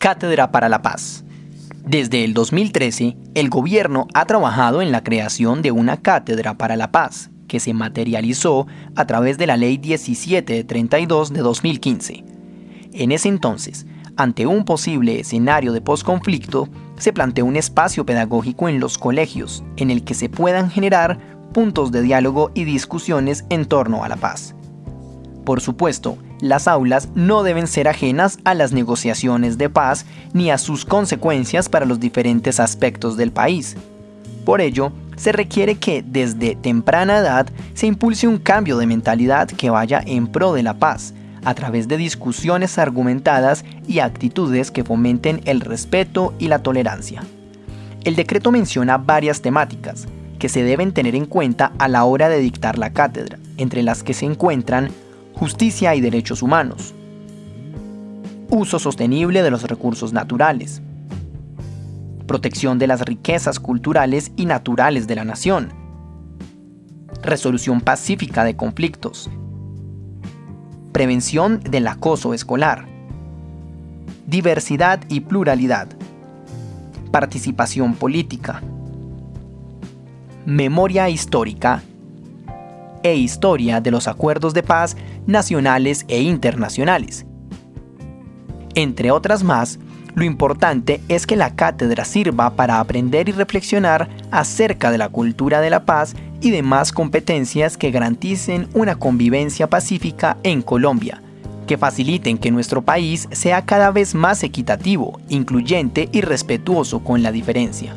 Cátedra para la Paz. Desde el 2013, el gobierno ha trabajado en la creación de una Cátedra para la Paz, que se materializó a través de la Ley 1732 de 2015. En ese entonces, ante un posible escenario de posconflicto, se planteó un espacio pedagógico en los colegios en el que se puedan generar puntos de diálogo y discusiones en torno a la paz. Por supuesto, las aulas no deben ser ajenas a las negociaciones de paz ni a sus consecuencias para los diferentes aspectos del país. Por ello, se requiere que desde temprana edad se impulse un cambio de mentalidad que vaya en pro de la paz, a través de discusiones argumentadas y actitudes que fomenten el respeto y la tolerancia. El decreto menciona varias temáticas que se deben tener en cuenta a la hora de dictar la cátedra, entre las que se encuentran justicia y derechos humanos, uso sostenible de los recursos naturales, protección de las riquezas culturales y naturales de la nación, resolución pacífica de conflictos, prevención del acoso escolar, diversidad y pluralidad, participación política, memoria histórica e historia de los acuerdos de paz nacionales e internacionales. Entre otras más, lo importante es que la cátedra sirva para aprender y reflexionar acerca de la cultura de la paz y demás competencias que garanticen una convivencia pacífica en Colombia, que faciliten que nuestro país sea cada vez más equitativo, incluyente y respetuoso con la diferencia.